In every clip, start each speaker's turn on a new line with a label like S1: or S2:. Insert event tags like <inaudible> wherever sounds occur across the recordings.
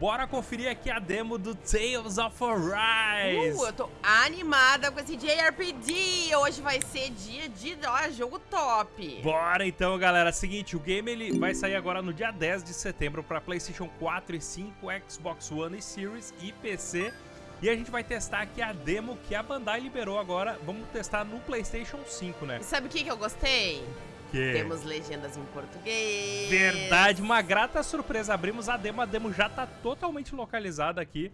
S1: Bora conferir aqui a demo do Tales of Arise.
S2: Uh, eu tô animada com esse JRPG. Hoje vai ser dia de ó, jogo top.
S1: Bora então, galera. Seguinte, o game ele vai sair agora no dia 10 de setembro para PlayStation 4 e 5, Xbox One e Series e PC. E a gente vai testar aqui a demo que a Bandai liberou agora. Vamos testar no PlayStation 5, né?
S2: E sabe o que, que eu gostei?
S1: Que...
S2: Temos legendas em português.
S1: Verdade, uma grata surpresa. Abrimos a demo, a demo já tá totalmente localizada aqui.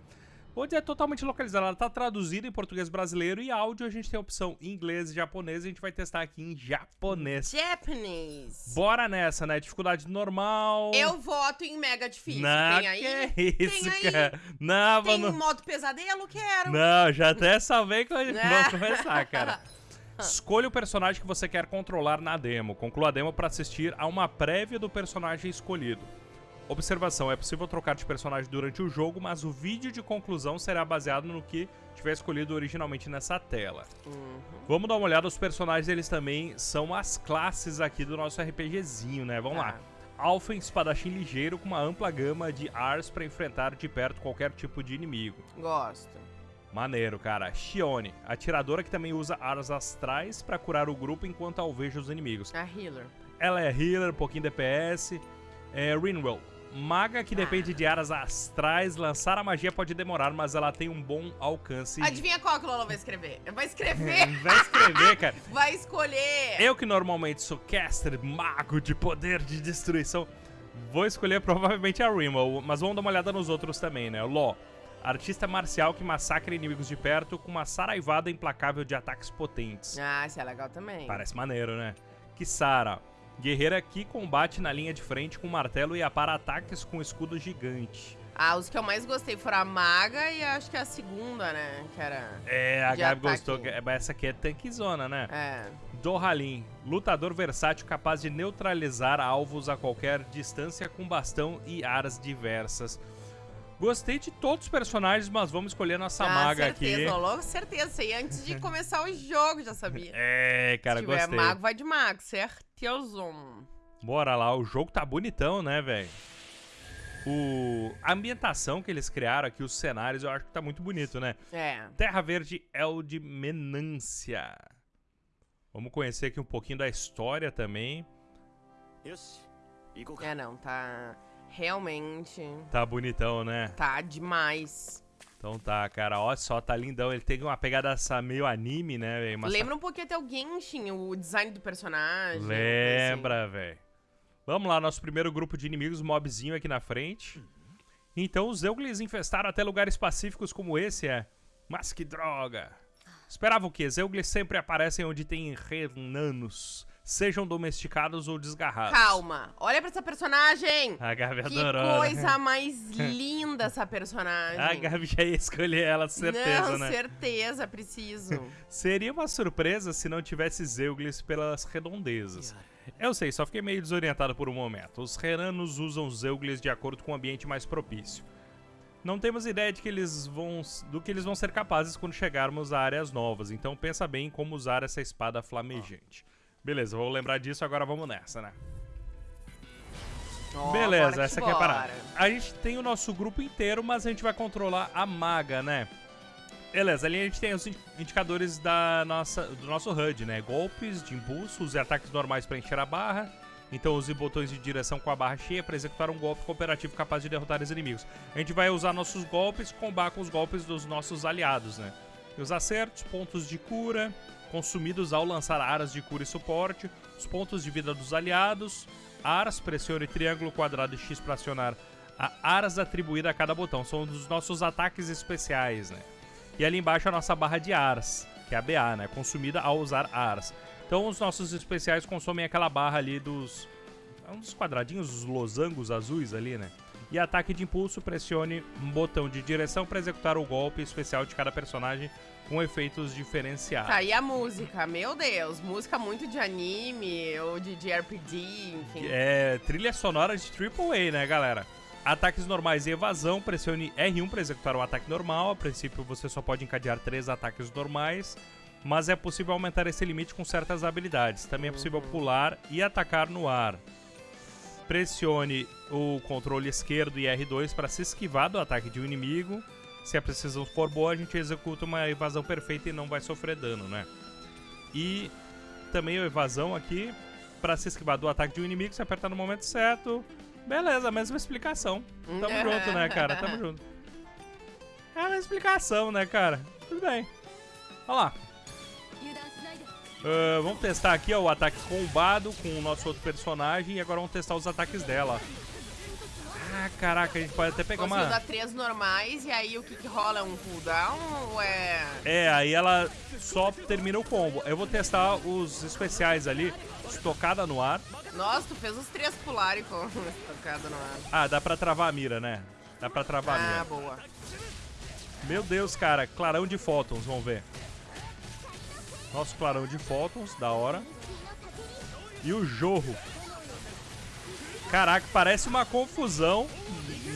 S1: Vou dizer totalmente localizada, ela tá traduzida em português brasileiro e áudio a gente tem a opção em inglês e japonês e a gente vai testar aqui em japonês.
S2: Japanese.
S1: Bora nessa, né? Dificuldade normal.
S2: Eu voto em mega difícil.
S1: Não,
S2: Tem aí?
S1: que isso,
S2: Tem aí?
S1: cara. Não,
S2: Tem
S1: mano.
S2: modo pesadelo? Quero.
S1: Não, já até salvei que vamos <laughs> começar, cara. <laughs> Escolha o personagem que você quer controlar na demo. Conclua a demo para assistir a uma prévia do personagem escolhido. Observação: é possível trocar de personagem durante o jogo, mas o vídeo de conclusão será baseado no que tiver escolhido originalmente nessa tela.
S2: Uhum.
S1: Vamos dar uma olhada, os personagens eles também são as classes aqui do nosso RPGzinho, né? Vamos
S2: Tá.
S1: lá. Alpha, espadachim ligeiro com uma ampla gama de Ars para enfrentar de perto qualquer tipo de inimigo.
S2: Gosto.
S1: Maneiro, cara. Shione, atiradora que também usa Ars astrais para curar o grupo enquanto alveja os inimigos.
S2: A healer.
S1: Ela é healer, pouquinho DPS. É Rinwell, maga que
S2: Ah.
S1: depende de Aras astrais. Lançar a magia pode demorar, mas ela tem um bom alcance.
S2: Adivinha qual que Lola vai escrever? Vai escrever. <laughs>
S1: Vai escrever, cara. <laughs>
S2: vai escolher.
S1: Eu que normalmente sou caster, mago de poder de destruição, vou escolher provavelmente a Rimmel, mas vamos dar uma olhada nos outros também, né? Ló, artista marcial que massacra inimigos de perto com uma saraivada implacável de ataques potentes.
S2: Ah, isso é legal também.
S1: Parece maneiro, né? Kisara, guerreira que combate na linha de frente com martelo e apara ataques com escudo gigante.
S2: Ah, os que eu mais gostei foram a maga e acho que a segunda, né? Que era...
S1: É, a Gabi
S2: ataque.
S1: gostou, que- essa aqui é tanquezona, né?
S2: É.
S1: Dohalin, lutador versátil capaz de neutralizar alvos a qualquer distância com bastão e aras diversas. Gostei de todos os personagens, mas vamos escolher nossa
S2: ah,
S1: maga
S2: certeza,
S1: aqui.
S2: certeza logo certeza, e antes de começar o jogo, já sabia. <laughs>
S1: É, cara,
S2: Se tiver
S1: gostei.
S2: mago, vai de mago, certeza.
S1: Bora lá, o jogo tá bonitão, né, velho? O... A ambientação que eles criaram aqui, os cenários, eu acho que tá muito bonito, né?
S2: É.
S1: Terra Verde é Eld Menância. Vamos conhecer aqui um pouquinho da história também.
S2: É, não, tá... Realmente...
S1: Tá bonitão, né?
S2: Tá demais.
S1: Então tá, cara, olha só, tá lindão. Ele tem uma pegada essa meio anime, né, velho?
S2: Lembra um pouquinho até o Genshin, o design do personagem. assim.
S1: Lembra, velho. Vamos lá, nosso primeiro grupo de inimigos, mobzinho aqui na frente. Então os Euglis infestaram até lugares pacíficos como esse, é. Mas que droga. Esperava o quê? Zeuglis sempre aparecem onde tem renanos, sejam domesticados ou desgarrados.
S2: Calma, olha pra essa personagem.
S1: A Gabi
S2: Que
S1: adorou. né?
S2: coisa mais <laughs> linda essa personagem.
S1: A Gabi já ia escolher ela, certeza,
S2: não,
S1: né?
S2: certeza, preciso. <laughs>
S1: Seria uma surpresa se não tivesse Zeuglis pelas redondezas. Eu sei, só fiquei meio desorientado por um momento. Os Renanos usam Zeuglis de acordo com o ambiente mais propício. Não temos ideia de que eles vão, do que eles vão ser capazes quando chegarmos a áreas novas, então pensa bem em como usar essa espada flamejante. Beleza, vou lembrar disso, agora vamos nessa, né?
S2: Ó,
S1: Beleza, essa aqui é a parada. A gente tem o nosso grupo inteiro, mas a gente vai controlar a maga, né? Beleza, ali a gente tem os in- indicadores da nossa, do nosso HUD, né? Golpes de impulso, use ataques normais para encher a barra. Então use botões de direção com a barra cheia para executar um golpe cooperativo capaz de derrotar os inimigos. A gente vai usar nossos golpes, combar com os golpes dos nossos aliados, né? Os acertos, pontos de cura, consumidos ao lançar aras de cura e suporte, os pontos de vida dos aliados, aras, pressione triângulo, quadrado e X para acionar a aras atribuída a cada botão. São os nossos ataques especiais, né? E ali embaixo a nossa barra de aras, que é a BA, né? Consumida ao usar aras. Então os nossos especiais consomem aquela barra ali dos... é Um dos quadradinhos, os losangos azuis ali, né? E ataque de impulso, pressione um botão de direção para executar o golpe especial de cada personagem com efeitos diferenciados.
S2: Tá, e a música? Meu Deus, música muito de anime ou de, de RPG, enfim.
S1: É trilha sonora de AAA, né, galera? Ataques normais e evasão, pressione R1 para executar um ataque normal. A princípio, você só pode encadear três ataques normais, mas é possível aumentar esse limite com certas habilidades. Também é possível pular e atacar no ar. Pressione o controle esquerdo e R2 para se esquivar do ataque de um inimigo. Se a precisão for boa, a gente executa uma evasão perfeita e não vai sofrer dano, né? E também a evasão aqui para se esquivar do ataque de um inimigo, se apertar no momento certo. Beleza, mesma explicação. Tamo <laughs> junto, né, cara? Tamo junto. É a mesma explicação, né, cara? Tudo bem. Olha lá. Uh, vamos testar aqui ó, o ataque combado com o nosso outro personagem e agora vamos testar os ataques dela. Ah, caraca, a gente pode até pegar
S2: Conseguiu
S1: uma...
S2: dar três normais e aí o que, que rola? É um cooldown ou é...
S1: É, aí ela só termina o combo. Eu vou testar os especiais ali, estocada no ar.
S2: Nossa, tu fez os três pularem com <laughs> estocada no ar.
S1: Ah, dá pra travar a mira, né? Dá pra travar a
S2: Ah,
S1: mira.
S2: boa.
S1: Meu Deus, cara, clarão de fótons, vamos ver. Nosso clarão de fótons, da hora. E o jorro. Caraca, parece uma confusão,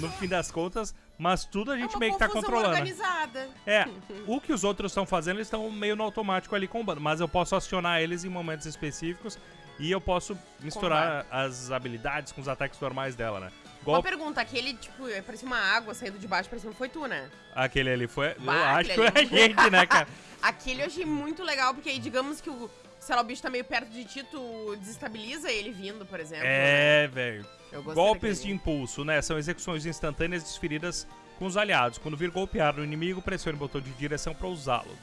S1: no fim das contas, mas tudo a gente
S2: é uma
S1: meio que tá controlando.
S2: organizada.
S1: É, <laughs> o que os outros estão fazendo, eles estão meio no automático ali combando, mas eu posso acionar eles em momentos específicos e eu posso misturar as habilidades com os ataques normais dela, né?
S2: Uma
S1: Igual
S2: pergunta, aquele, tipo, parecia uma água saindo de baixo, parecia que foi tu, né?
S1: aquele ali foi. Eu
S2: Bah,
S1: acho que foi a gente, né, cara? <laughs>
S2: Aquele eu achei muito legal, porque aí, digamos que o, sei lá, o bicho tá meio perto de ti, tu desestabiliza ele vindo, por exemplo.
S1: É, velho.
S2: né? Gostei
S1: Golpes de impulso, né? São execuções instantâneas desferidas com os aliados. Quando vir golpear no inimigo, pressione o botão de direção para usá-lo.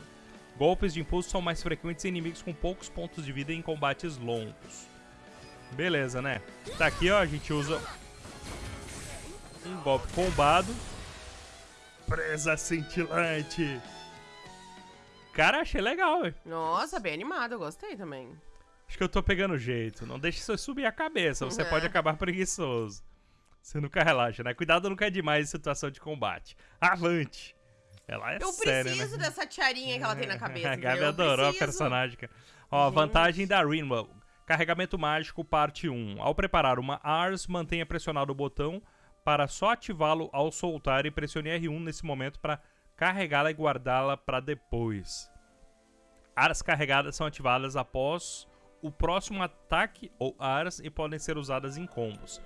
S1: Golpes de impulso são mais frequentes em inimigos com poucos pontos de vida em combates longos. Beleza, né? Tá aqui, ó, a gente usa um golpe combado. Presa cintilante. Cara, achei legal, velho.
S2: Nossa, bem animado, eu gostei também.
S1: Acho que eu tô pegando jeito. Não deixe isso subir a cabeça, você
S2: Uhum.
S1: pode acabar preguiçoso. Você nunca relaxa, né? Cuidado nunca é demais em situação de combate. Avante! Ela é
S2: Eu
S1: séria,
S2: preciso
S1: né?
S2: dessa tiarinha que ela tem na <laughs> cabeça.
S1: a Gabi?
S2: Eu
S1: adorou a personagem. Ó,
S2: Gente.
S1: vantagem da Rinwell. Carregamento mágico, parte 1. Ao preparar uma ARS, mantenha pressionado o botão para só ativá-lo ao soltar e pressione R1 nesse momento para carregá-la e guardá-la para depois. Aras carregadas são ativadas após o próximo ataque ou aras e podem ser usadas em combos.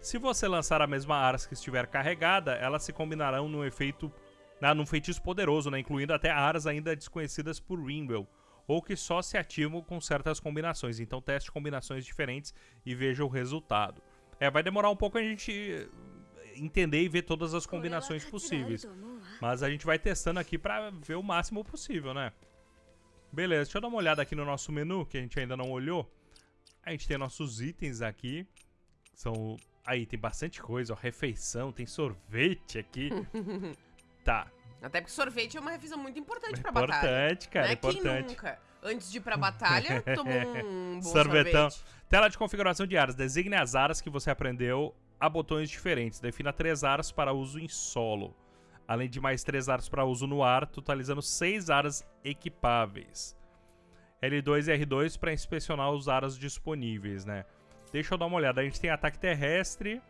S1: Se você lançar a mesma aras que estiver carregada, elas se combinarão num efeito, na, num feitiço poderoso, né, incluindo até aras ainda desconhecidas por Ringwell, ou que só se ativam com certas combinações. Então teste combinações diferentes e veja o resultado. É, vai demorar um pouco a gente entender e ver todas as combinações possíveis. Mas a gente vai testando aqui pra ver o máximo possível, né? Beleza, deixa eu dar uma olhada aqui no nosso menu, que a gente ainda não olhou. A gente tem nossos itens aqui. São. Aí, tem bastante coisa, ó. Refeição, tem sorvete aqui. <laughs> tá.
S2: Até porque sorvete é uma refeição muito importante pra batalha.
S1: Importante, cara,
S2: né? Quem
S1: importante.
S2: nunca, antes de ir pra batalha, <laughs> tomou um bom
S1: Sorvetão.
S2: sorvete.
S1: Tela de configuração de aras. Designe as aras que você aprendeu a botões diferentes. Defina três aras para uso em solo. Além de mais três aras para uso no ar, totalizando seis aras equipáveis. L2 e R2 para inspecionar os aras disponíveis, né? Deixa eu dar uma olhada. A gente tem ataque terrestre.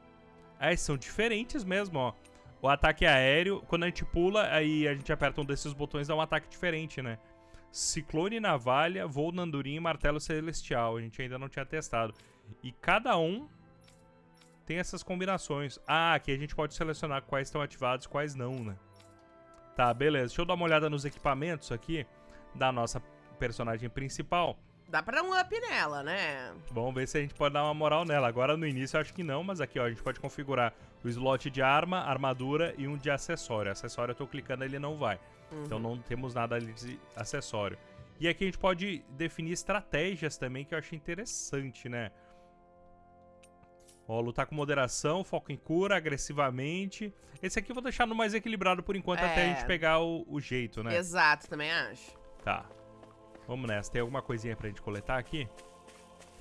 S1: Ah, são diferentes mesmo, ó. O ataque aéreo, quando a gente pula, aí a gente aperta um desses botões, dá um ataque diferente, né? Ciclone Navalha, Voo na Andorinha e Martelo Celestial. A gente ainda não tinha testado. E cada um tem essas combinações. Ah, aqui a gente pode selecionar quais estão ativados e quais não, né? Tá, beleza. Deixa eu dar uma olhada nos equipamentos aqui da nossa personagem principal.
S2: Dá pra dar um up nela, né?
S1: Vamos ver se a gente pode dar uma moral nela. Agora no início eu acho que não, mas aqui ó, a gente pode configurar o slot de arma, armadura e um de acessório. Acessório eu tô clicando ele não vai. Então não temos nada ali de acessório. E aqui a gente pode definir estratégias também que eu achei interessante, né? Ó, lutar com moderação, foco em cura, agressivamente. Esse aqui eu vou deixar no mais equilibrado por enquanto até a
S2: É.
S1: gente pegar o, o jeito, né?
S2: Exato, também acho.
S1: Tá. Vamos nessa. Tem alguma coisinha pra gente coletar aqui?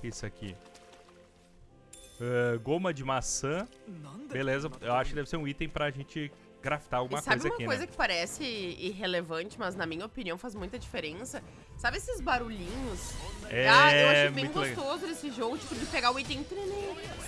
S1: Isso aqui. Ah, goma de maçã. Beleza, eu acho que deve ser um item pra gente craftar alguma
S2: e sabe
S1: coisa
S2: uma
S1: aqui,
S2: coisa
S1: né?
S2: que parece irrelevante, mas na minha opinião faz muita diferença? Sabe esses barulhinhos?
S1: É,
S2: ah, eu acho bem
S1: muito legal.
S2: gostoso esse jogo, tipo, de pegar o item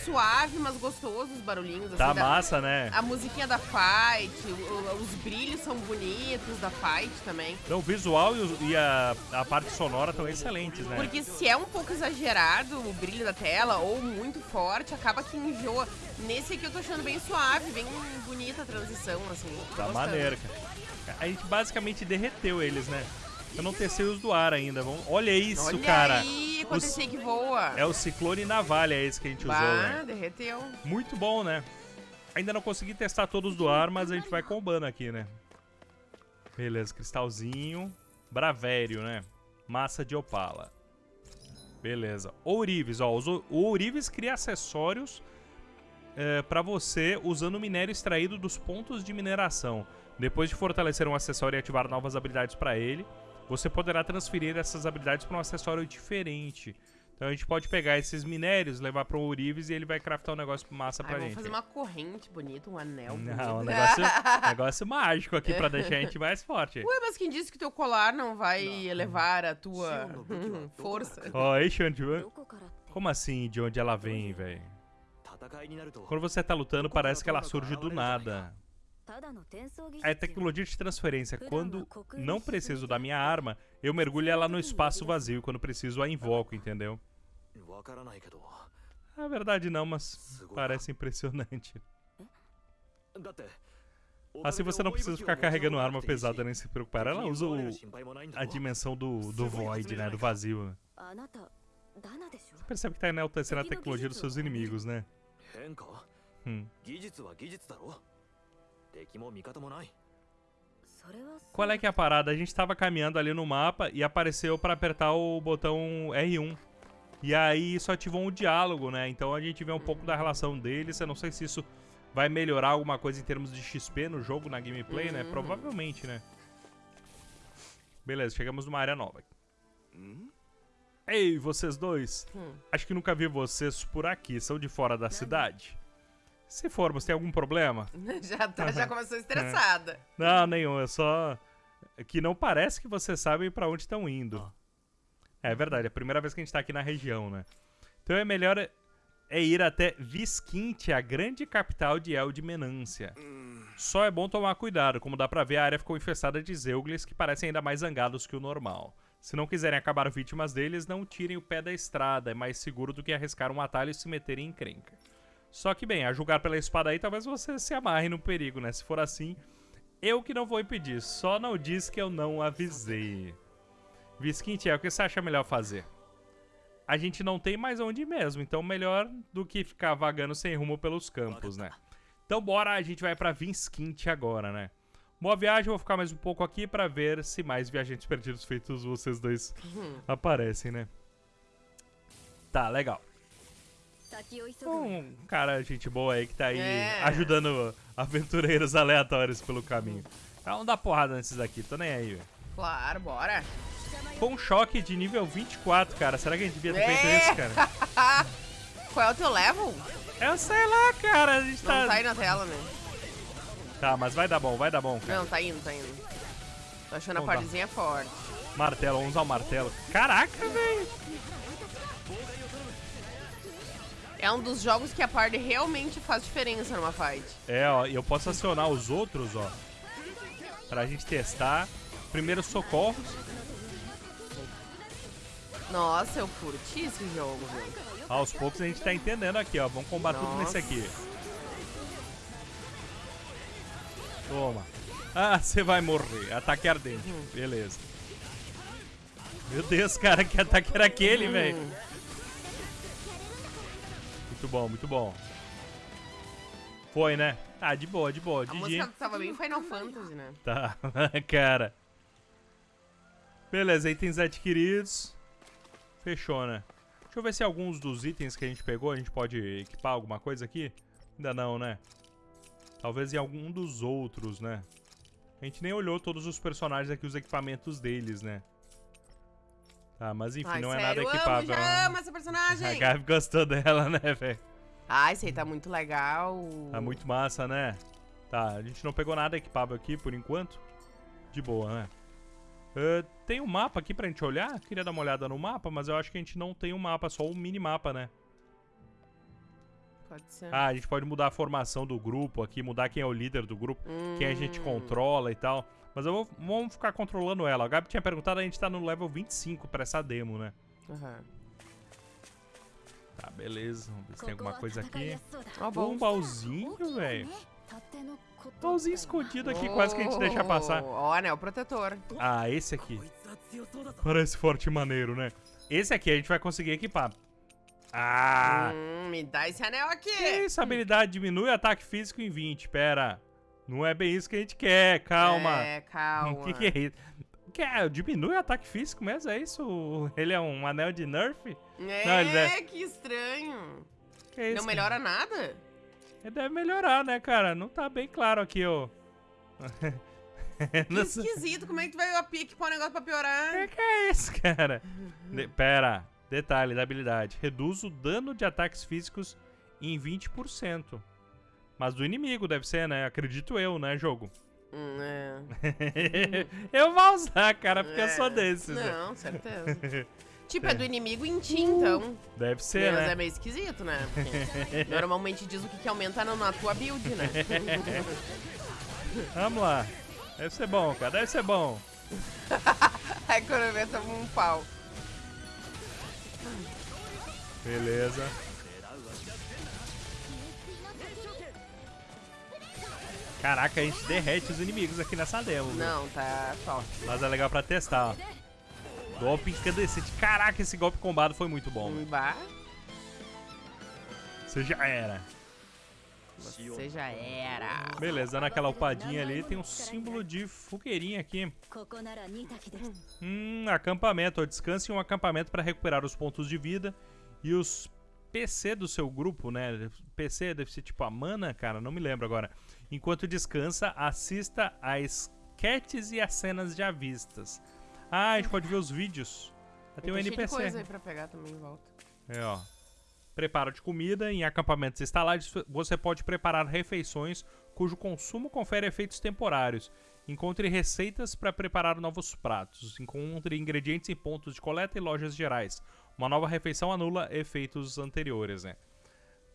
S2: suave, mas gostoso os barulhinhos.
S1: Tá
S2: assim, da-
S1: massa, né?
S2: A musiquinha da fight, o- os brilhos são bonitos da fight também.
S1: Então, o visual e, o- e a, a parte sonora estão excelentes, né?
S2: Porque se é um pouco exagerado o brilho da tela ou muito forte, acaba que enjoa. Nesse aqui eu tô achando bem suave, bem bonita a transição, assim.
S1: Tá maneiro, cara. A gente basicamente derreteu eles, né? Eu não testei os do ar ainda. Vamos... Olha isso,
S2: Olha
S1: cara.
S2: aí, quando
S1: Os-
S2: que voa.
S1: É o ciclone navalha esse que a gente usou,
S2: Bah,
S1: né?
S2: derreteu.
S1: Muito bom, né? Ainda não consegui testar todos do ar, mas a gente vai combando aqui, né? Beleza, cristalzinho. Bravério, né? Massa de opala. Beleza. Ourives, ó. o Ourives cria acessórios é, para você usando o minério extraído dos pontos de mineração. Depois de fortalecer um acessório e ativar novas habilidades para ele, você poderá transferir essas habilidades para um acessório diferente. Então a gente pode pegar esses minérios, levar para o Urives e ele vai craftar um negócio massa
S2: para
S1: gente.
S2: Vamos fazer uma corrente bonita, um anel bonito.
S1: Não, um negócio, <laughs> negócio mágico aqui para deixar a gente mais forte.
S2: Ué, mas quem disse que teu colar não vai não. elevar a tua <laughs> força?
S1: Ó,
S3: oh, Shant,
S1: como assim de onde ela vem, velho? Quando você tá lutando, parece que ela surge do nada. É tecnologia de transferência. Quando não preciso da minha arma, eu mergulho ela no espaço vazio. Quando preciso, a invoco, entendeu? Na verdade não, mas parece impressionante. Assim você não precisa ficar carregando arma pesada nem se preocupar. Ela usa o, a dimensão do, do void, né? Do vazio.
S4: Né?
S1: Você percebe que tá enaltecendo a tecnologia dos seus inimigos, né? Hum. Qual é que é a parada? A gente tava caminhando ali no mapa e apareceu pra apertar o botão R1. E aí isso ativou um diálogo, né? Então a gente vê um pouco da relação deles. Eu não sei se isso vai melhorar alguma coisa em termos de XP no jogo, na gameplay, né?
S2: Uhum.
S1: Provavelmente, né? Beleza, chegamos numa área nova. Ei, vocês dois.
S2: Hum.
S1: Acho que nunca vi vocês por aqui. São de fora da cidade? Se formos, tem algum problema? <laughs>
S2: já, tá, já <laughs> começou estressada.
S1: Não, nenhum. É só que não parece que vocês sabem pra onde estão indo. É verdade, é a primeira vez que a gente tá aqui na região, né? Então é melhor é ir até Visquinte, a grande capital de El de Menância. Só é bom tomar cuidado, como dá pra ver, a área ficou infestada de Zeugles que parecem ainda mais zangados que o normal. Se não quiserem acabar vítimas deles, não tirem o pé da estrada, é mais seguro do que arriscar um atalho e se meterem em encrenca. Só que, bem, a julgar pela espada aí, talvez você se amarre no perigo, né? Se for assim, eu que não vou impedir, só não diz que eu não avisei. Visquinte, é o que você acha melhor fazer? A gente não tem mais onde ir mesmo, então melhor do que ficar vagando sem rumo pelos campos, né? Então bora, a gente vai pra Visquinte agora, né? Boa viagem, vou ficar mais um pouco aqui pra ver se mais viajantes perdidos feitos vocês dois aparecem, né? Tá, legal.
S4: Então,
S1: um cara, gente boa aí que tá aí
S2: é.
S1: ajudando aventureiros aleatórios pelo caminho. Tá, vamos dar porrada nesses daqui, tô nem aí, velho.
S2: Claro, bora.
S1: Com um choque de nível 24, cara. Será que a gente devia ter feito
S2: é.
S1: isso, cara? <laughs>
S2: Qual é o teu level?
S1: Eu sei lá, cara. A gente
S2: não
S1: tá...
S2: Não tá aí na tela, né?
S1: Tá, mas vai dar bom, vai dar bom, cara.
S2: Não, tá indo, tá indo. Tô achando
S1: Vamos a
S2: partezinha forte.
S1: Martelo, vamos usar o martelo. Caraca, velho.
S2: É um dos jogos que a party realmente faz diferença numa fight.
S1: É, ó, e eu posso acionar os outros, ó. Pra gente testar. Primeiros socorros.
S2: Nossa, eu curti esse jogo, viu?
S1: Aos poucos a gente tá entendendo aqui, ó. Vamos combater tudo nesse
S2: Nossa.
S1: aqui. Toma. Ah, <laughs> você vai morrer. Ataque ardente. Beleza. Meu Deus, cara, que ataque era aquele, velho? Muito bom, muito bom. Foi, né? Ah, de boa, de boa.
S2: A
S1: GG.
S2: música tava bem Final Fantasy, né?
S1: Tá, <laughs> cara. Beleza, itens adquiridos. Fechou, né? Deixa eu ver se alguns dos itens que a gente pegou a gente pode equipar alguma coisa aqui. Ainda não, né? Talvez em algum dos outros, né? A gente nem olhou todos os personagens aqui, os equipamentos deles, né? Tá, mas enfim,
S2: Ai,
S1: não
S2: sério,
S1: é nada
S2: amo,
S1: equipável.
S2: já amo essa <laughs>
S1: A
S2: personagem.
S1: Gabi gostou dela, né, velho?
S2: Ah, esse aí tá muito legal.
S1: Tá muito massa, né? Tá, a gente não pegou nada equipável aqui por enquanto. De boa, né? Ah, tem um mapa aqui pra gente olhar? Queria dar uma olhada no mapa, mas eu acho que a gente não tem um mapa, só um minimapa, né?
S2: Pode ser.
S1: Ah, a gente pode mudar a formação do grupo aqui, mudar quem é o líder do grupo, quem a gente
S2: Hum.
S1: controla e tal. Mas eu vou, vamos ficar controlando ela. A Gabi tinha perguntado, a gente tá no level 25 pra essa demo, né?
S2: Aham. Uhum.
S1: Tá, beleza. Vamos ver se tem alguma coisa aqui.
S2: Oh,
S1: um baúzinho, velho. Baúzinho escondido aqui, oh, quase que a gente deixa passar.
S2: Ó, oh, né? O protetor.
S1: Ah, esse aqui. Parece forte e maneiro, né? Esse aqui a gente vai conseguir equipar. Ah!
S2: Hum, me dá esse anel aqui!
S1: Essa habilidade diminui o ataque físico em 20, pera. Não é bem isso que a gente quer. Calma.
S2: É, calma. <laughs>
S1: O que, que é isso? Que é? Diminui o ataque físico mesmo? É isso? <laughs> Ele é um anel de nerf?
S2: É,
S1: Não, deve-
S2: que estranho.
S1: Que é isso?
S2: Não melhora nada?
S1: Ele deve melhorar, né, cara? Não tá bem claro aqui, ó.
S2: Que <laughs> esquisito. Como é que tu vai equipar um negócio pra piorar?
S1: que que é isso, cara? De- pera, detalhe da habilidade. Reduz o dano de ataques físicos em 20%. Mas do inimigo deve ser, né? Acredito eu, né, jogo?
S2: Hum, é. <laughs>
S1: eu vou usar, cara, porque eu sou
S2: É.
S1: desses. né?
S2: Não, certeza. <laughs> tipo, é do inimigo em ti, então.
S1: Deve ser,
S2: Mas
S1: né?
S2: é meio esquisito, né? Porque normalmente diz o que, que aumenta na, tua build, né? <laughs>
S1: Vamos lá. Deve ser bom, cara. Deve ser bom.
S2: Eu ver, toma um pau.
S1: Beleza. Caraca, a gente derrete os inimigos aqui nessa demo.
S2: Não, tá forte.
S1: Mas é legal pra testar, ó. Golpe incandescente. Caraca, esse golpe combado foi muito bom. Você já era.
S2: Você já era.
S1: Beleza, dando aquela upadinha ali, tem um símbolo de fogueirinha aqui. Hum, acampamento. Ó, descanse em um acampamento para recuperar os pontos de vida e os PC do seu grupo, né? PC deve ser tipo a mana, cara, não me lembro agora. Enquanto descansa, assista às sketches e às cenas já vistas. Ah, a gente pode ver os vídeos. <laughs> Tem um NPC.
S2: coisa aí pra pegar também em volta.
S1: É, ó. Preparo de comida. Em acampamentos instalados, você pode preparar refeições cujo consumo confere efeitos temporários. Encontre receitas para preparar novos pratos. Encontre ingredientes em pontos de coleta e lojas gerais. Uma nova refeição anula efeitos anteriores, né?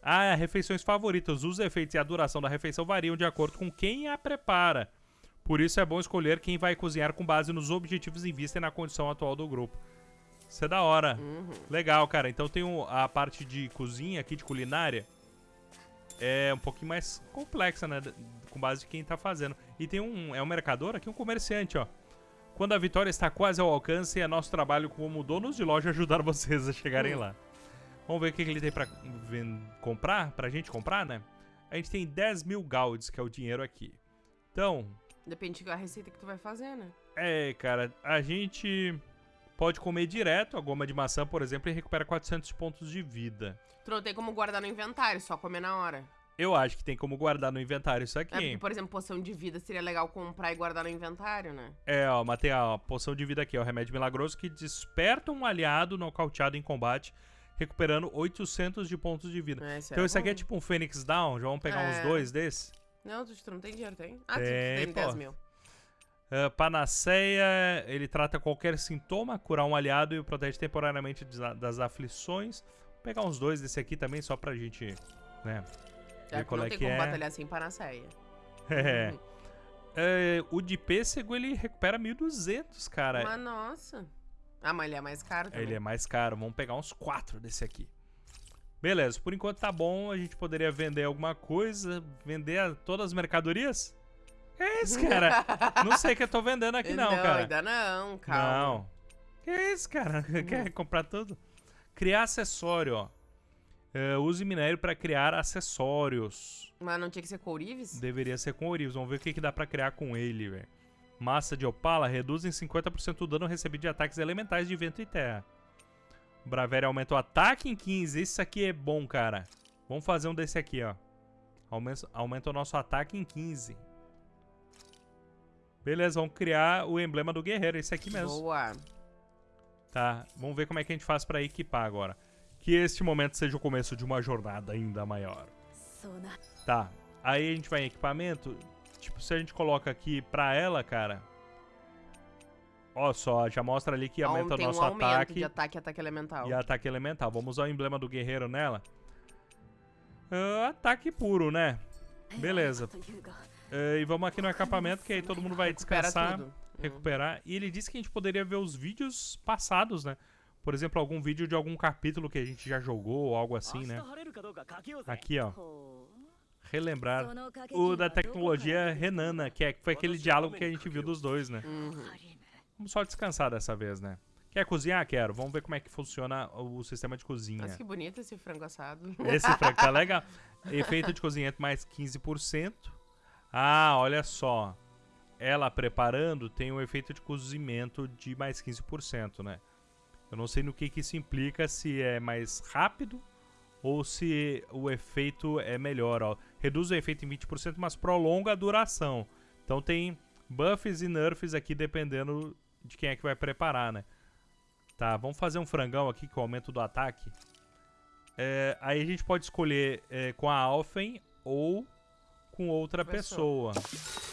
S1: Ah, refeições favoritas. Os efeitos e a duração da refeição variam de acordo com quem a prepara. Por isso é bom escolher quem vai cozinhar com base nos objetivos em vista e na condição atual do grupo. Isso é da hora.
S2: Uhum.
S1: Legal, cara. Então tem a parte de cozinha aqui, de culinária. É um pouquinho mais complexa, né? Com base de quem tá fazendo. E tem um. É um mercador aqui, um comerciante, ó. Quando a vitória está quase ao alcance, é nosso trabalho como donos de loja ajudar <laughs> vocês a chegarem
S2: Hum.
S1: lá. Vamos ver o que, ele tem pra comprar, pra gente comprar, né? A gente tem 10 mil gauds, que é o dinheiro aqui. Então,
S2: Depende da receita que tu vai fazer, né?
S1: é, cara, a gente pode comer direto a goma de maçã, por exemplo, e recupera 400 pontos de vida.
S2: Tu não tem como guardar no inventário, só comer na hora.
S1: Eu acho que tem como guardar no inventário isso
S2: É
S1: aqui.
S2: porque, por exemplo, poção de vida seria legal comprar e guardar no inventário, né?
S1: É, ó, matei a poção de vida aqui, ó, remédio milagroso que desperta um aliado nocauteado em combate, recuperando 800 de pontos de vida.
S2: É,
S1: então
S2: é
S1: isso aqui é tipo um Fênix Down, já vamos pegar uns
S2: É.
S1: dois desses.
S2: Não, tu, não tem dinheiro, tem? Ah, tu
S1: Tem,
S2: tem 10
S1: pô.
S2: mil.
S1: Ah, Panaceia, ele trata qualquer sintoma, curar um aliado e o protege temporariamente das aflições. Vou pegar uns dois desse aqui também, só pra gente, né?
S2: É,
S1: ver qual
S2: não
S1: é
S2: tem
S1: que
S2: como
S1: é.
S2: batalhar sem panaceia.
S1: É. É, o de pêssego ele recupera 1.200, cara.
S2: Mas nossa. Ah, mas ele é mais caro também.
S1: Ele é mais caro. Vamos pegar uns quatro desse aqui. Beleza, por enquanto tá bom. A gente poderia vender alguma coisa. Vender todas as mercadorias? Que isso, cara? não sei o que eu tô vendendo aqui, <laughs> não, cara.
S2: ainda não, calma.
S1: Não. Que isso, cara? <laughs> Quer comprar tudo? Criar acessório, ó. É, use minério para criar acessórios.
S2: Mas não tinha que ser courives?
S1: Deveria ser com ourives. Vamos ver o que, que dá pra criar com ele, velho. Massa de opala reduz em 50% o dano recebido de ataques elementais de vento e terra. Braveria aumenta o ataque em 15. Isso aqui é bom, cara. Vamos fazer um desse aqui, ó. Aumenta, aumenta o nosso ataque em 15. Beleza, vamos criar o emblema do guerreiro. Esse aqui mesmo.
S2: Boa.
S1: Tá, vamos ver como é que a gente faz pra equipar agora. Que este momento seja o começo de uma jornada ainda maior. Tá, aí a gente vai em equipamento tipo, se a gente coloca aqui pra ela, cara... Ó só, já mostra ali que aumenta o nosso
S2: um aumento
S1: ataque.
S2: de ataque e ataque elemental.
S1: E ataque elemental. Vamos usar o emblema do guerreiro nela. Uh, ataque puro, né? Beleza. Uh, e vamos aqui no acampamento, que aí todo mundo vai descansar,
S2: Recupera uhum.
S1: recuperar. Uhum. E ele disse que a gente poderia ver os vídeos passados, né? Por exemplo, algum vídeo de algum capítulo que a gente já jogou ou algo assim, né? Aqui, ó relembrar o da tecnologia renana, né? que é, foi aquele diálogo que a gente viu dos dois, né?
S2: Uhum.
S1: Vamos só descansar dessa vez, né? Quer cozinhar? Quero. Vamos ver como é que funciona o sistema de cozinha.
S2: Nossa, que bonito esse frango assado.
S1: Esse frango tá legal. <laughs> Efeito de cozimento é mais 15%. Ah, olha só. Ela preparando tem um efeito de cozimento de mais 15%, né? Eu não sei no que, que isso implica, se é mais rápido ou se o efeito é melhor, ó. Reduz o efeito em 20%, mas prolonga a duração. Então tem buffs e nerfs aqui dependendo de quem é que vai preparar, né? Tá, vamos fazer um frangão aqui com o aumento do ataque. É, aí a gente pode escolher é, com a Alfen ou com outra pessoa.
S2: Pessoa.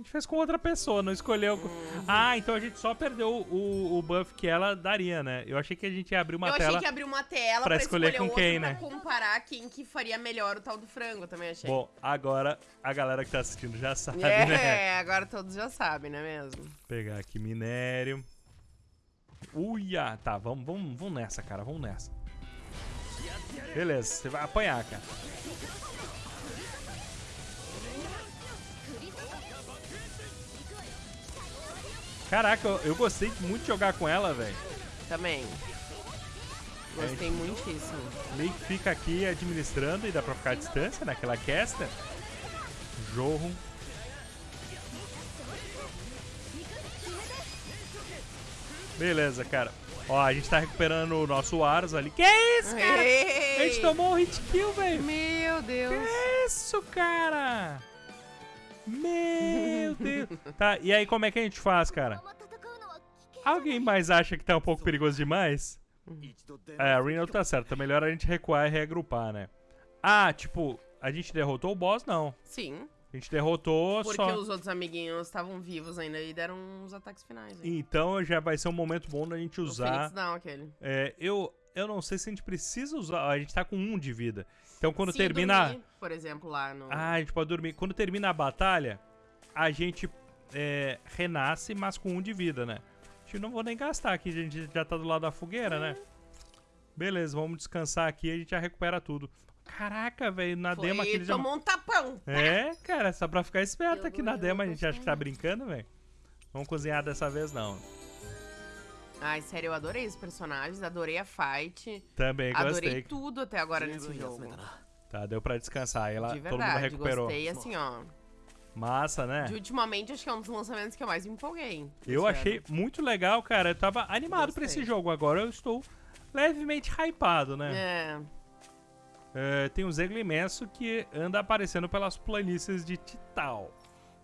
S1: A gente fez com outra pessoa, não escolheu.
S2: Uhum.
S1: Ah, então a gente só perdeu o, o buff que ela daria, né? Eu achei que a gente ia abrir uma
S2: eu
S1: tela.
S2: achei que abriu uma tela
S1: pra
S2: pra,
S1: escolher
S2: escolher,
S1: com
S2: outro
S1: quem,
S2: pra
S1: né?
S2: comparar quem que faria melhor o tal do frango, eu também achei.
S1: Bom, agora a galera que tá assistindo já sabe,
S2: é,
S1: né?
S2: agora todos já sabem, não é mesmo?
S1: Pegar aqui minério. Uia! Tá, vamos, vamos, vamos nessa, cara. Vamos nessa. Beleza, você vai apanhar, cara. Caraca, eu, eu gostei muito de jogar com ela, velho.
S2: Também. Gostei muitíssimo.
S1: Meio que fica aqui administrando e dá pra ficar à distância naquela casta. Jorro. Beleza, cara. Ó, a gente tá recuperando o nosso Aros ali. Que isso, cara? A gente
S2: Ei!
S1: tomou um hit kill, velho.
S2: Meu Deus.
S1: Que isso, cara? Meu Deus. Tá, e aí como é que a gente faz, cara? Alguém mais acha que tá um pouco perigoso demais? É, a Reno tá certo. Tá melhor a gente recuar e reagrupar, né? Ah, tipo, a gente derrotou o boss, não.
S2: Sim.
S1: A gente derrotou
S2: Porque
S1: só...
S2: Porque os outros amiguinhos estavam vivos ainda e deram uns ataques finais.
S1: Então já vai ser um momento bom da gente usar...
S2: não aquele.
S1: É, eu, eu não sei se a gente precisa usar... A gente tá com um de vida. Então quando
S2: Se
S1: termina.
S2: dormir, por exemplo, lá no...
S1: Ah, a gente pode dormir. Quando termina a batalha, a gente é, renasce, mas com um de vida, né? A gente não vou nem gastar aqui, a gente já tá do lado da fogueira, né? Beleza, vamos descansar aqui e a gente já recupera tudo. Caraca, velho, na
S2: Foi,
S1: demo aqui já...
S2: tomou um tapão.
S1: É, cara, só pra ficar esperto
S4: Eu
S1: aqui na
S4: eu
S1: demo, a gente acha que tá brincando, velho. Vamos cozinhar dessa vez, não.
S2: Ai, sério, eu adorei os personagens, adorei a fight.
S1: Também
S2: adorei
S1: gostei.
S2: Adorei tudo até agora nesse jogo.
S1: Tá, deu pra descansar. Ela,
S2: De verdade,
S1: todo mundo recuperou.
S2: gostei, assim, ó.
S1: Massa, né?
S2: De ultimamente, acho que é um dos lançamentos que eu mais me empolguei.
S1: Eu achei muito legal, cara. Eu tava animado Gostei. pra esse jogo. Agora eu estou levemente hypado, né?
S2: É.
S1: é tem um Zeglo imenso que anda aparecendo pelas planícies de Tital.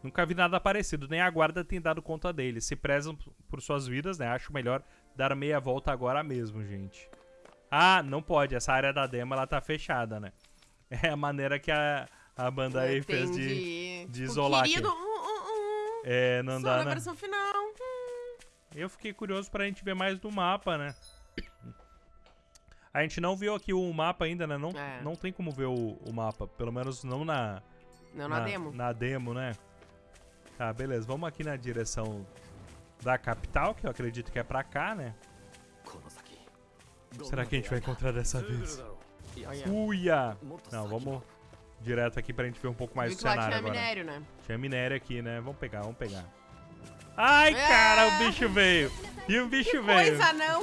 S1: Nunca vi nada parecido, nem a guarda tem dado conta dele. Se prezam por suas vidas, né? Acho melhor dar meia volta agora mesmo, gente. Ah, não pode. Essa área da demo, ela tá fechada, né? <laughs> É a maneira que a, a banda aí fez de... de isolar aqui.
S2: Querido, uh, uh, uh,
S1: É, não
S2: só
S1: dá,
S2: na
S1: né?
S2: versão final. Hum.
S1: Eu fiquei curioso pra gente ver mais do mapa, né? A gente não viu aqui o mapa ainda, né? Não,
S2: É.
S1: não tem como ver o, o mapa. Pelo menos não na,
S2: Não, na, demo.
S1: Na demo, né? Tá, beleza. Vamos aqui na direção da capital, que eu acredito que é pra cá, né? Será que a gente vai encontrar dessa vez? Uia! Não, vamos direto aqui pra gente ver um pouco mais do cenário agora.
S2: minério, né?
S1: Tinha minério aqui, né? Vamos pegar, vamos pegar. Ai,
S2: é!
S1: cara, o bicho veio. E o bicho que veio.
S2: coisa, não.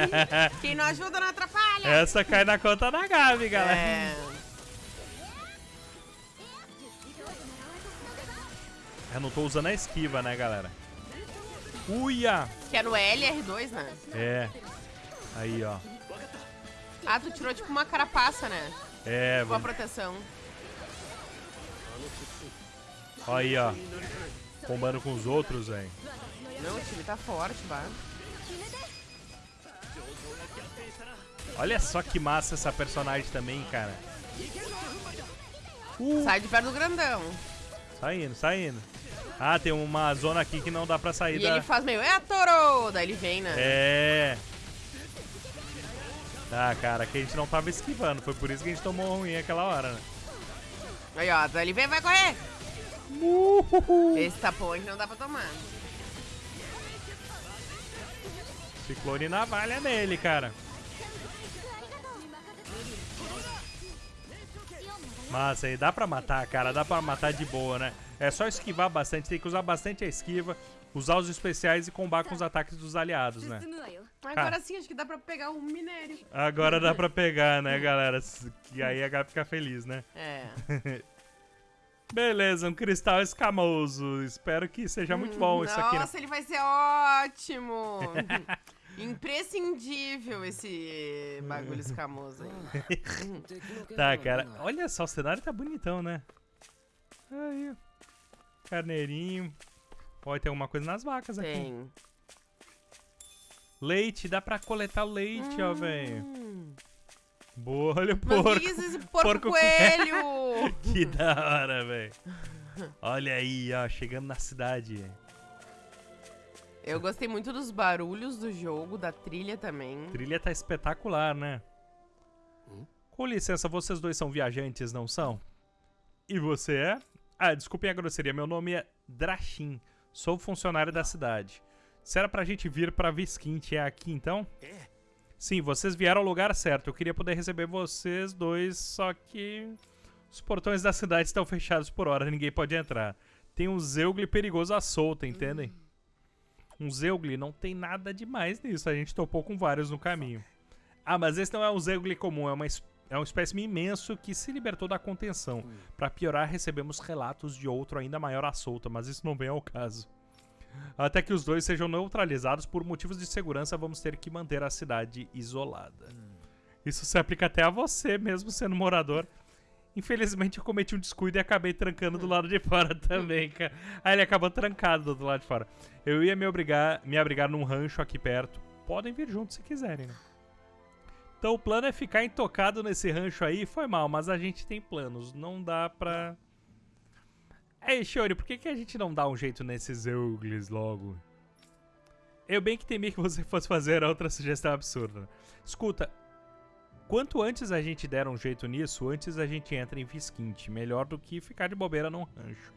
S2: <laughs> Quem não ajuda não atrapalha.
S1: Essa cai na conta da Gabi, galera.
S2: É.
S1: Eu não tô usando a esquiva, né, galera? Uia!
S2: Que é no L e R2, né?
S1: É. Aí, ó.
S2: Ah, tu tirou tipo uma carapaça, né?
S1: É,
S2: Tipo uma
S1: vamos...
S2: proteção.
S1: ó aí, ó. Combando com os outros, velho.
S2: Não, o time tá forte, bah.
S1: Olha só que massa essa personagem também, cara. Uh,
S2: Sai de perto do grandão.
S1: Saindo, saindo. Ah, tem uma zona aqui que não dá pra sair
S2: E
S1: da...
S2: ele faz meio, é Toro! Daí ele vem, né?
S1: É. Tá, cara, que a gente não tava esquivando. Foi por isso que a gente tomou ruim aquela hora, né?
S2: Aí, ó, daí ele vem, vai correr.
S1: Uhul.
S2: Esse tapão aqui não dá pra tomar.
S1: Ciclone navalha nele, cara. Mas aí dá pra matar, cara. Dá pra matar de boa, né? É só esquivar bastante. Tem que usar bastante a esquiva, usar os especiais e combar com os ataques dos aliados, né?
S2: Agora ah. sim, acho que dá pra pegar o um minério.
S1: Agora dá pra pegar, né, galera? E aí a Gabi fica feliz, né?
S2: É. <laughs>
S1: Beleza, um cristal escamoso. Espero que seja muito bom Nossa, isso aqui. Né?
S2: Nossa, né? ele vai ser ótimo! <laughs> Imprescindível esse bagulho escamoso aí. <laughs>
S1: tá, cara. Olha só, o cenário tá bonitão, né? Aí. Carneirinho. Pode ter alguma coisa nas vacas aqui.
S2: Tem.
S1: Leite, dá pra coletar leite, hum. ó, velho.
S2: Hum.
S1: Boa, olha o porco.
S2: Mas que isso, esse porco,
S1: porco
S2: coelho! <laughs>
S1: que da hora, velho. Olha aí, ó, chegando na cidade.
S2: Eu gostei muito dos barulhos do jogo, da trilha também.
S1: A trilha tá espetacular, né?
S3: Hum?
S1: Com licença, vocês dois são viajantes, não são? E você é? Ah, desculpem a grosseria, meu nome é Drachin. Sou funcionário da cidade. Se era pra gente vir pra Visquinte, é aqui então?
S3: É.
S1: Sim, vocês vieram ao lugar certo. Eu queria poder receber vocês dois, só que os portões da cidade estão fechados por hora, ninguém pode entrar. Tem um Zeugli perigoso à solta, entendem? Um Zeugli não tem nada demais nisso, a gente topou com vários no caminho. Ah, mas esse não é um Zeugli comum, é uma, é um espécime imenso que se libertou da contenção. Pra piorar, recebemos relatos de outro ainda maior à solta, mas isso não vem ao caso. Até que os dois sejam neutralizados por motivos de segurança, vamos ter que manter a cidade isolada. Isso se aplica até a você, mesmo sendo morador. Infelizmente eu cometi um descuido e acabei trancando do lado de fora também, cara. Aí ele acabou trancado do lado de fora. Eu ia me obrigar, me abrigar num rancho aqui perto. Podem vir juntos se quiserem, né? Então o plano é ficar intocado nesse rancho aí. Foi mal, mas a gente tem planos. Não dá pra. Ei, Shiori, por que, que a gente não dá um jeito nesses Euglis logo? Eu bem que temi que você fosse fazer outra sugestão absurda. Escuta, quanto antes a gente der um jeito nisso, antes a gente entra em Visquinte. Melhor do que ficar de bobeira num rancho.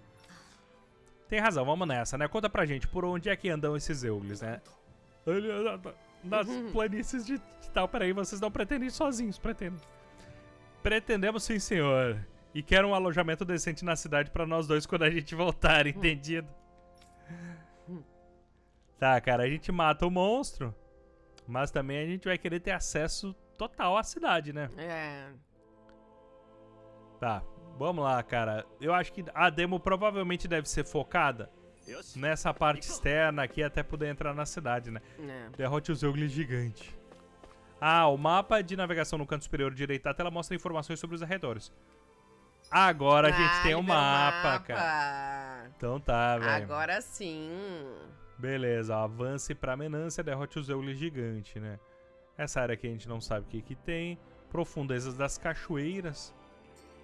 S1: Tem razão, vamos nessa, né? Conta pra gente, por onde é que andam esses Euglis, né? Nas <laughs> planícies de, tal, peraí, vocês não pretendem ir sozinhos, pretendem. Pretendemos sim, senhor. E quero um alojamento decente na cidade pra nós dois quando a gente voltar, <laughs> entendido? Tá, cara, a gente mata o monstro, mas também a gente vai querer ter acesso total à cidade, né?
S2: É.
S1: Tá, vamos lá, cara. Eu acho que a demo provavelmente deve ser focada nessa parte externa aqui até poder entrar na cidade, né?
S2: é.
S1: Derrote o Zeugli gigante. Ah, o mapa de navegação no canto superior direito da tela mostra informações sobre os arredores. Agora a gente
S2: Ah,
S1: tem um
S2: o
S1: mapa, cara.
S2: mapa.
S1: Então tá, velho.
S2: Agora sim.
S1: Beleza, ó, avance pra Menância, derrote o Zeugli gigante, né? Essa área aqui a gente não sabe o que que tem. Profundezas das cachoeiras.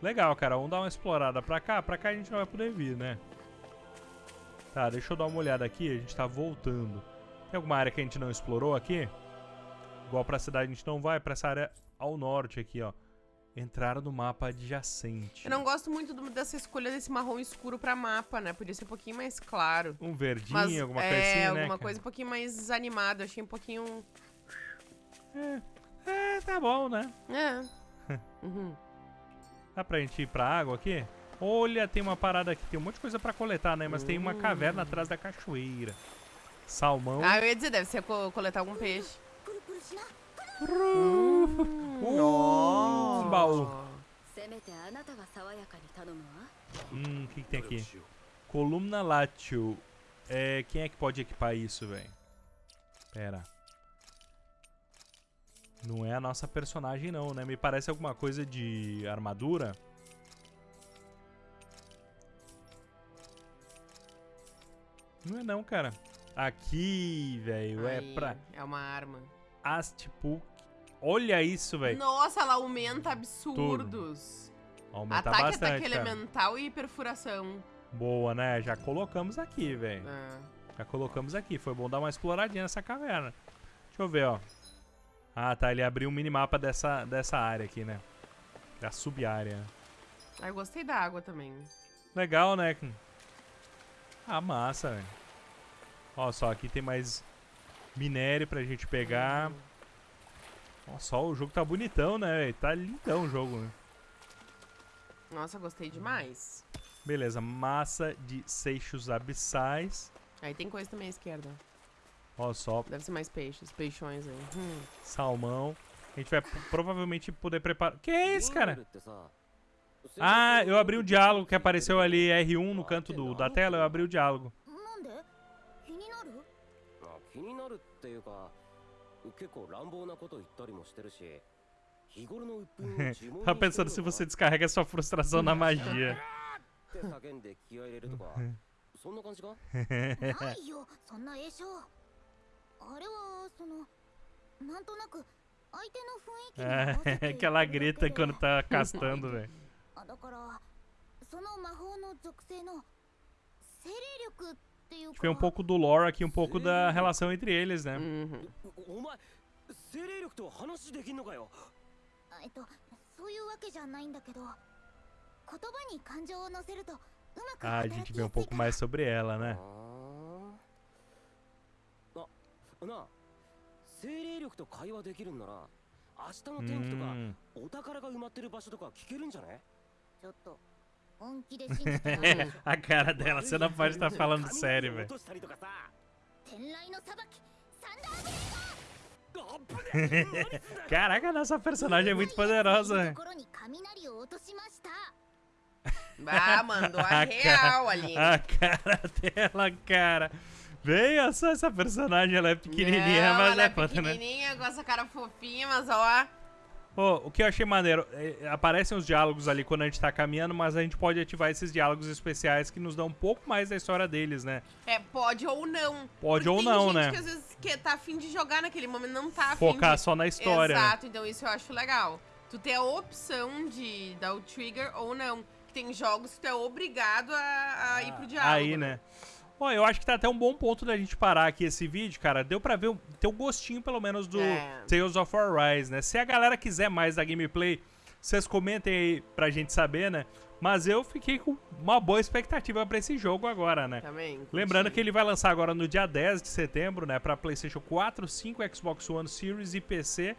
S1: Legal, cara. Vamos dar uma explorada pra cá. Pra cá a gente não vai poder vir, né? Tá, deixa eu dar uma olhada aqui. A gente tá voltando. Tem alguma área que a gente não explorou aqui? Igual pra cidade a gente não vai. Pra essa área ao norte aqui, ó. Entrar no mapa adjacente.
S2: Eu não gosto muito do- dessa escolha desse marrom escuro pra mapa, né? Podia ser um pouquinho mais claro.
S1: Um verdinho,
S2: Mas
S1: alguma
S2: é,
S1: coisa assim, né?
S2: alguma
S1: cara?
S2: coisa um pouquinho mais animada. Achei um pouquinho...
S1: É, é tá bom, né?
S2: É. <laughs> uhum.
S1: Dá pra gente ir pra água aqui? Olha, tem uma parada aqui, tem um monte de coisa pra coletar, né? Mas tem uma hum. caverna atrás da cachoeira. Salmão.
S2: Ah, eu ia dizer, deve ser co coletar algum peixe.
S1: Uh,
S4: um baú.
S1: Hum, o que, que, tem aqui? Columna látio. É, quem é que pode equipar isso, velho? Pera. Não é a nossa personagem, não, né? Me parece alguma coisa de armadura. Não é não, cara. Aqui, velho, é pra
S2: É uma arma.
S1: Astipuk. Olha isso, velho.
S2: Nossa, ela aumenta absurdos.
S1: Aumenta
S2: Ataque,
S1: bastante,
S2: ataque
S1: cara.
S2: elemental e perfuração.
S1: Boa, né? Já colocamos aqui, velho.
S2: É.
S1: Já colocamos aqui. Foi bom dar uma exploradinha nessa caverna. Deixa eu ver, ó. Ah, tá. Ele abriu um minimapa dessa, dessa área aqui, né? Da sub-área.
S2: Ah, eu gostei da água também.
S1: Legal, né? Ah, massa, velho. Ó, só aqui tem mais minério pra gente pegar. Ó, só o jogo tá bonitão, né, velho? Tá lindão o jogo, né?
S2: Nossa, gostei demais.
S1: Beleza, massa de seixos abissais.
S2: Aí tem coisa também à esquerda.
S1: Ó, só
S2: Deve ser mais peixes, peixões aí. Hum.
S1: salmão. A gente vai p- provavelmente poder preparar. Que é isso,
S3: リングル
S1: cara?
S3: ってさ
S1: Ah, eu abri o diálogo que apareceu ali R1 no canto do, da tela. Eu abri o diálogo.
S4: なんで気になる
S3: あ気になるっていうか結構乱暴なこと言ったりもしてるし日頃の鬱憤を自問に
S1: Tava <laughs> pensando se você descarrega sua frustração na magia.
S3: っ<laughs> て叫んで気合い入れるとかそんな感じか
S4: な<laughs> いよそんな栄唱 あれはそのなんとなく相手の雰囲気に合わせて
S1: É, que ela grita quando tá castando, velho.
S4: あだからその魔法の属性の精霊力っていう
S1: A gente
S4: か
S1: vê um pouco do lore aqui, um pouco da relação entre eles, né?
S2: Uhum.
S3: おお前精霊力と話できんのかよ
S4: あえっとそういうわけじゃないんだけど言葉に感情を乗せるとうまく
S1: Ah, a
S4: 働
S1: gente
S4: き
S1: vê
S4: や
S1: um
S4: すい
S1: pouco
S4: から
S1: mais sobre ela, né?
S3: なあ精霊力と会話できるんなら明日の天気とかお宝が埋まってる場所とか聞けるんじゃね
S4: ちょっと本気で信じて
S1: A cara dela, você não pode estar falando sério, velho. Caraca, nossa personagem é muito poderosa.
S2: Ah, mandou a real ali.
S1: A cara dela, cara. Veja só essa personagem, ela é pequenininha,
S2: Não,
S1: mas
S2: ela
S1: é
S2: é
S1: foda, né?
S2: pequenininha, com essa cara fofinha, mas ó...
S1: Pô, o que eu achei maneiro, é, aparecem os diálogos ali quando a gente tá caminhando, mas a gente pode ativar esses diálogos especiais que nos dão um pouco mais da história deles, né?
S2: É, pode ou não.
S1: Pode
S2: Porque
S1: ou
S2: tem
S1: não,
S2: gente
S1: né?
S2: que às vezes que tá afim de jogar naquele momento, não tá afim
S1: Focar
S2: de...
S1: só na história. né?
S2: Exato, então isso eu acho legal. Tu ter a opção de dar o trigger ou não. Que tem jogos que tu é obrigado a, a ir pro diálogo.
S1: Aí, né? Ó, eu acho que tá até um bom ponto da gente parar aqui esse vídeo, cara. Deu pra ver, o- ter um gostinho, pelo menos, do
S2: É.
S1: Tales of Arise, né? Se a galera quiser mais da gameplay, vocês comentem aí pra gente saber, né? Mas eu fiquei com uma boa expectativa pra esse jogo agora, né?
S2: Também.
S1: Lembrando que ele vai lançar agora no dia 10 de setembro, né? Pra PlayStation 4, 5, Xbox One Series e PC.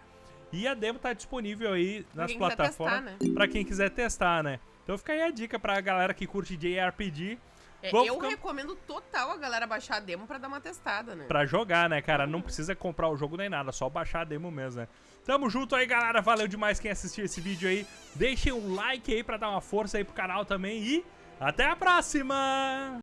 S1: E a demo tá disponível aí nas plataformas
S2: testar, né?
S1: pra quem quiser testar, né? Então fica aí a dica pra galera que curte JRPG
S2: É, eu
S1: ficar-
S2: recomendo total a galera baixar a demo pra dar uma testada, né?
S1: pra jogar, né, cara? Não precisa comprar o jogo nem nada, só baixar a demo mesmo, né? Tamo junto aí, galera. Valeu demais quem assistiu esse vídeo aí. Deixem um like aí pra dar uma força aí pro canal também e até a próxima!